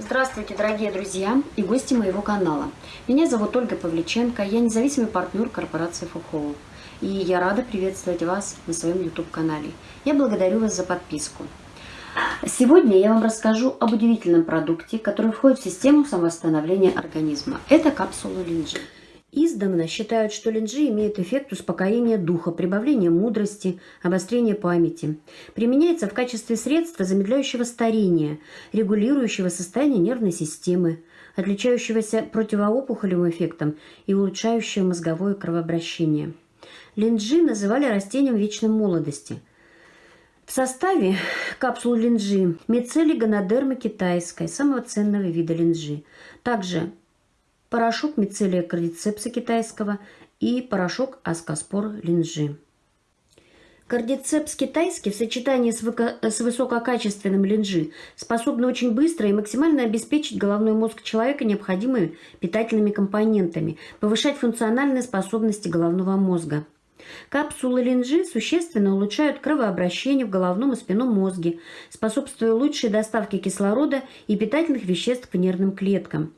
Здравствуйте, дорогие друзья и гости моего канала. Меня зовут Ольга Павличенко, я независимый партнер корпорации Фухоу. И я рада приветствовать вас на своем YouTube-канале. Я благодарю вас за подписку. Сегодня я вам расскажу об удивительном продукте, который входит в систему самовосстановления организма. Это капсула линджи. Издавна считают, что линджи имеет эффект успокоения духа, прибавления мудрости, обострения памяти. Применяется в качестве средства замедляющего старения, регулирующего состояние нервной системы, отличающегося противоопухолевым эффектом и улучшающего мозговое кровообращение. Линджи называли растением вечной молодости. В составе капсул линджи мицелий гонодермы китайской, самого ценного вида линджи. Также порошок мицелия кардицепса китайского и порошок аскоспор линжи. Кардицепс китайский в сочетании с, выко... с высококачественным линжи способны очень быстро и максимально обеспечить головной мозг человека необходимыми питательными компонентами, повышать функциональные способности головного мозга. Капсулы линжи существенно улучшают кровообращение в головном и спинном мозге, способствуя лучшей доставке кислорода и питательных веществ к нервным клеткам –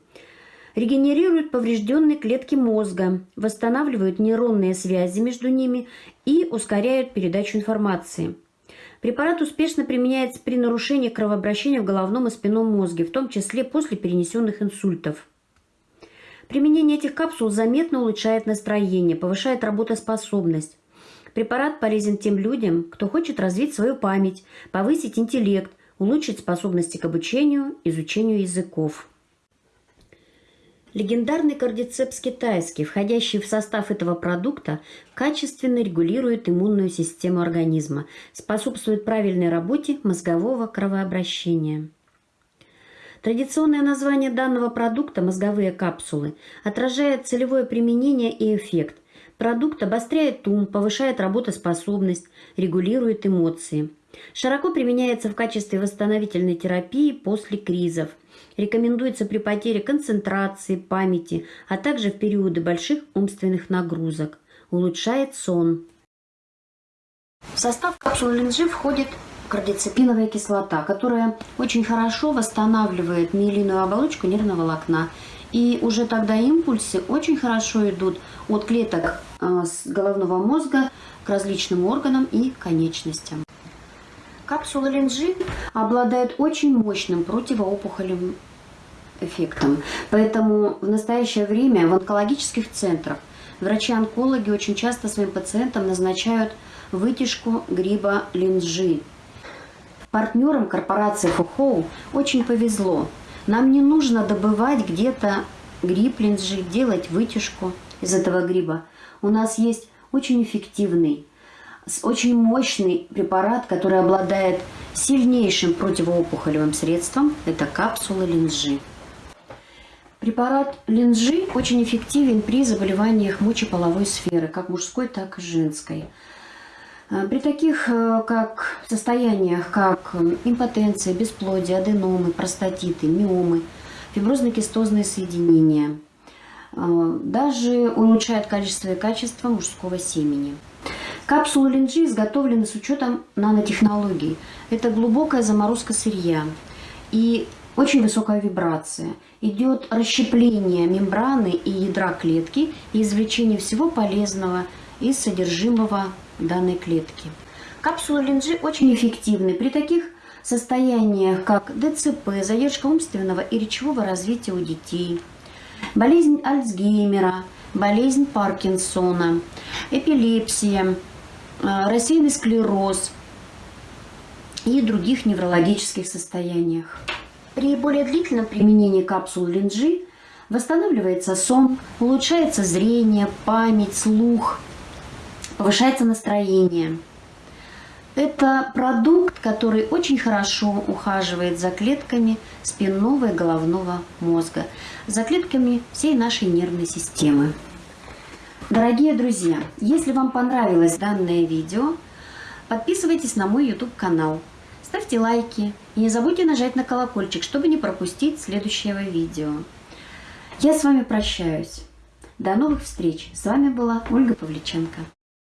регенерируют поврежденные клетки мозга, восстанавливают нейронные связи между ними и ускоряют передачу информации. Препарат успешно применяется при нарушении кровообращения в головном и спинном мозге, в том числе после перенесенных инсультов. Применение этих капсул заметно улучшает настроение, повышает работоспособность. Препарат полезен тем людям, кто хочет развить свою память, повысить интеллект, улучшить способности к обучению, изучению языков. Легендарный кардицепс китайский, входящий в состав этого продукта, качественно регулирует иммунную систему организма, способствует правильной работе мозгового кровообращения. Традиционное название данного продукта «мозговые капсулы» отражает целевое применение и эффект. Продукт обостряет ум, повышает работоспособность, регулирует эмоции. Широко применяется в качестве восстановительной терапии после кризов – Рекомендуется при потере концентрации, памяти, а также в периоды больших умственных нагрузок. Улучшает сон. В состав капсулы линжи входит кардицепиновая кислота, которая очень хорошо восстанавливает миелиновую оболочку нервного волокна. И уже тогда импульсы очень хорошо идут от клеток э, головного мозга к различным органам и конечностям. Капсула линжи обладает очень мощным противоопухолевым эффектом. Поэтому в настоящее время в онкологических центрах врачи-онкологи очень часто своим пациентам назначают вытяжку гриба линжи. Партнерам корпорации Фухоу очень повезло. Нам не нужно добывать где-то гриб линжи, делать вытяжку из этого гриба. У нас есть очень эффективный очень мощный препарат, который обладает сильнейшим противоопухолевым средством. Это капсула линжи. Препарат линжи очень эффективен при заболеваниях мочеполовой сферы, как мужской, так и женской. Э, при таких э, как состояниях, как импотенция, бесплодие, аденомы, простатиты, миомы, фиброзно-кистозные соединения, э, даже улучшает количество и качество мужского семени. Капсулы линджи изготовлены с учетом нанотехнологий. Это глубокая заморозка сырья и очень высокая вибрация. Идет расщепление мембраны и ядра клетки и извлечение всего полезного из содержимого данной клетки. Капсулы линджи очень эффективны при таких состояниях, как ДЦП, задержка умственного и речевого развития у детей, болезнь Альцгеймера, болезнь Паркинсона, эпилепсия, Э, рассеянный склероз и других неврологических состояниях. При более длительном применении капсул линджи восстанавливается сон, улучшается зрение, память, слух, повышается настроение. Это продукт, который очень хорошо ухаживает за клетками спинного и головного мозга, за клетками всей нашей нервной системы. Дорогие друзья, если вам понравилось данное видео, подписывайтесь на мой YouTube канал, ставьте лайки и не забудьте нажать на колокольчик, чтобы не пропустить следующего видео. Я с вами прощаюсь. До новых встреч. С вами была Ольга Павличенко.